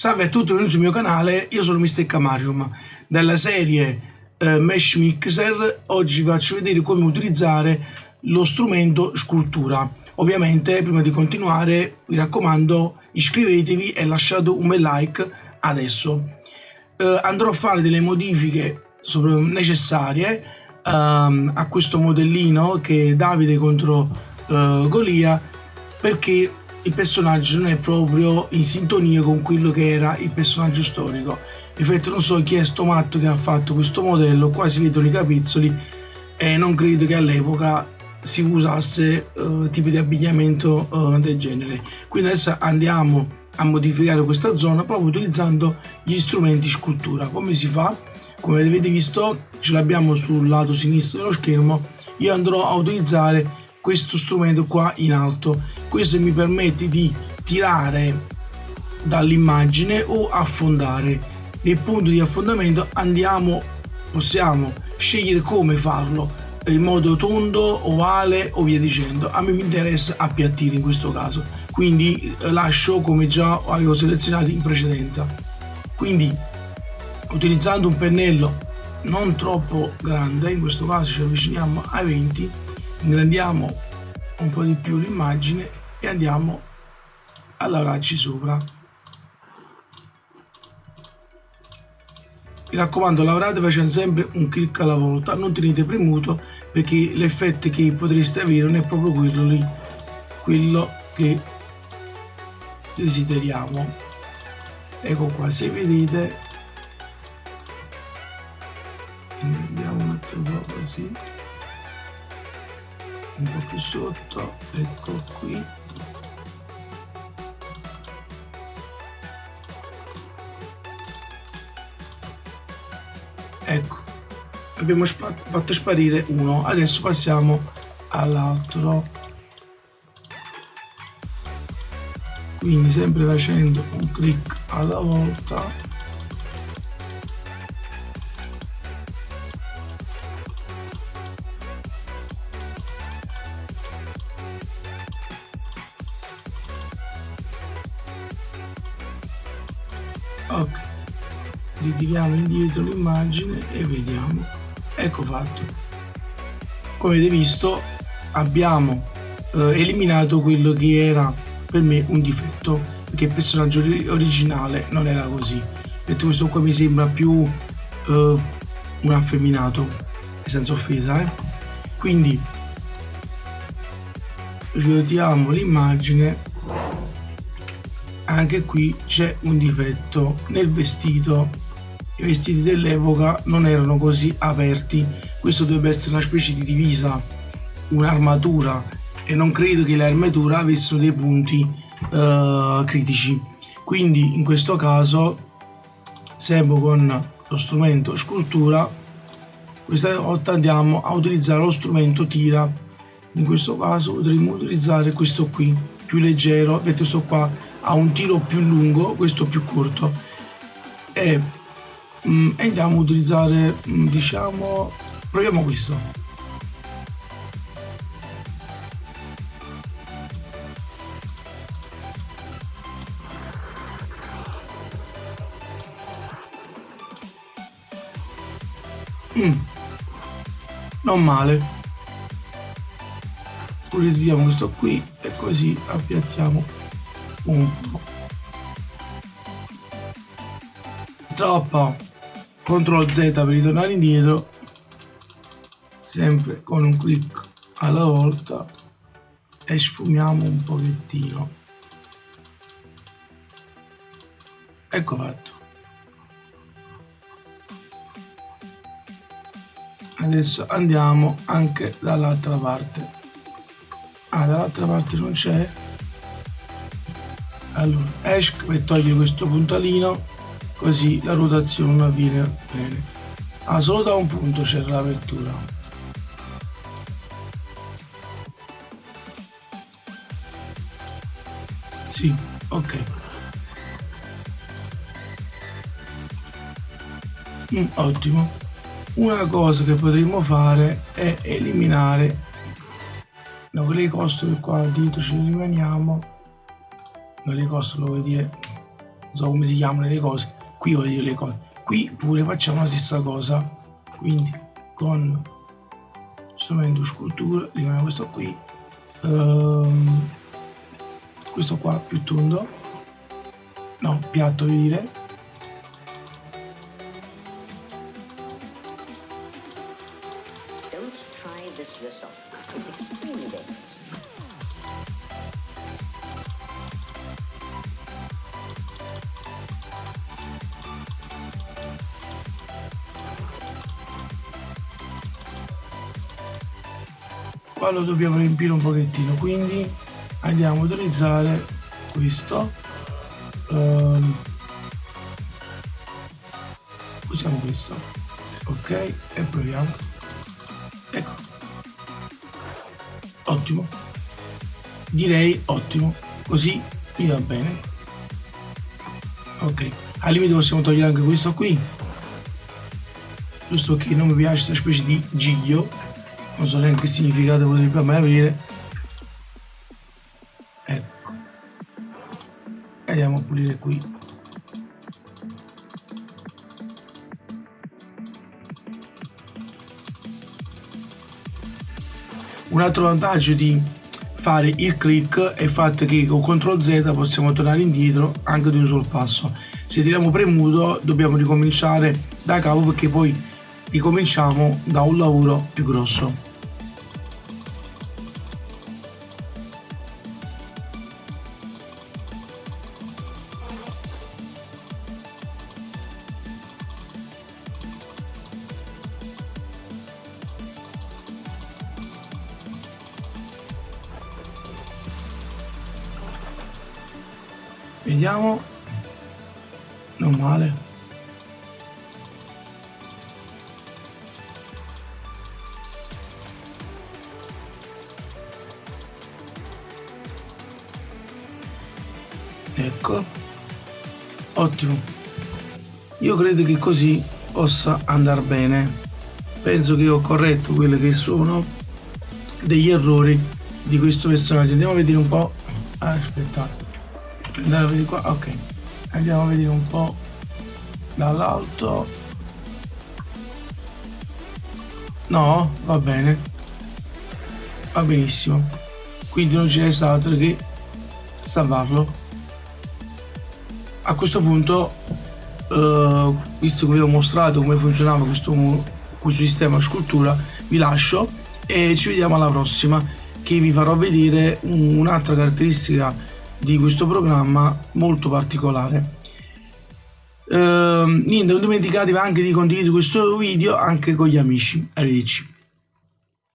Salve a tutti, benvenuti sul mio canale, io sono Mr. Camarium della serie eh, Mesh Mixer oggi vi faccio vedere come utilizzare lo strumento scultura ovviamente prima di continuare vi raccomando iscrivetevi e lasciate un bel like adesso eh, andrò a fare delle modifiche necessarie ehm, a questo modellino che è Davide contro eh, Golia perché il personaggio non è proprio in sintonia con quello che era il personaggio storico. Infatti non so chi è sto matto che ha fatto questo modello, qua si vedono i capezzoli e non credo che all'epoca si usasse uh, tipi di abbigliamento uh, del genere. Quindi adesso andiamo a modificare questa zona proprio utilizzando gli strumenti scultura. Come si fa? Come avete visto ce l'abbiamo sul lato sinistro dello schermo, io andrò a utilizzare questo strumento qua in alto. Questo mi permette di tirare dall'immagine o affondare. Nel punto di affondamento andiamo possiamo scegliere come farlo in modo tondo ovale o via dicendo. A me mi interessa appiattire in questo caso. Quindi eh, lascio come già avevo selezionato in precedenza. Quindi utilizzando un pennello non troppo grande in questo caso ci avviciniamo ai 20 ingrandiamo un po' di più l'immagine e andiamo a lavorarci sopra. Mi raccomando lavorate facendo sempre un clic alla volta non tenete premuto perché l'effetto che potreste avere non è proprio quello lì quello che desideriamo. Ecco qua se vedete un po' più sotto ecco qui. Ecco abbiamo fatto sparire uno adesso passiamo all'altro. Quindi sempre facendo un clic alla volta ok. Ritiriamo indietro l'immagine e vediamo. Ecco fatto. Come avete visto abbiamo eh, eliminato quello che era per me un difetto perché il personaggio originale non era così. Detto questo qua mi sembra più eh, un affeminato senza offesa eh? quindi riodiamo l'immagine anche qui c'è un difetto nel vestito. I vestiti dell'epoca non erano così aperti. Questo dovrebbe essere una specie di divisa un'armatura e non credo che le armature avessero dei punti uh, critici. Quindi in questo caso sempre con lo strumento scultura questa volta andiamo a utilizzare lo strumento tira. In questo caso potremmo utilizzare questo qui più leggero. Vedete questo qua ha un tiro più lungo questo più corto. E, mm, andiamo a utilizzare mm, diciamo proviamo questo. Mm, non male. Utilizziamo questo qui e così appiattiamo punto troppo. CTRL Z per ritornare indietro. Sempre con un clic alla volta. E sfumiamo un pochettino. Ecco fatto. Adesso andiamo anche dall'altra parte. Ah dall'altra parte non c'è allora esco per togliere questo puntalino così la rotazione avviene bene. Ah solo da un punto c'era l'apertura. Sì ok. Mm, ottimo. Una cosa che potremmo fare è eliminare da quelle costole qua dietro ci rimaniamo non li costo lo vuoi dire? Non so come si chiamano le cose. Qui voglio dire le cose. Qui pure facciamo la stessa cosa. Quindi con strumento scultura rimane questo qui. Um, questo qua più tondo. No piatto voglio dire qua lo dobbiamo riempire un pochettino quindi andiamo a utilizzare questo um, usiamo questo ok e proviamo ecco ottimo direi ottimo così mi va bene ok al limite possiamo togliere anche questo qui giusto che non mi piace questa specie di giglio non so neanche che significato potrebbe mai avere ecco. Andiamo a pulire qui. Un altro vantaggio di fare il click è il fatto che con CTRL Z possiamo tornare indietro anche di un solo passo. Se tiriamo premuto dobbiamo ricominciare da capo perché poi ricominciamo da un lavoro più grosso Vediamo. Non male. Ecco. Ottimo. Io credo che così possa andare bene. Penso che ho corretto quelli che sono degli errori di questo personaggio. Andiamo a vedere un po'. Aspettate a vedere qua ok. Andiamo a vedere un po' dall'alto. No va bene. Va benissimo. Quindi non ci resta altro che salvarlo. A questo punto uh, visto che vi ho mostrato come funzionava questo, questo sistema scultura vi lascio e ci vediamo alla prossima che vi farò vedere un'altra caratteristica di questo programma molto particolare. Uh, niente, non dimenticatevi anche di condividere questo video anche con gli amici. Arrivederci.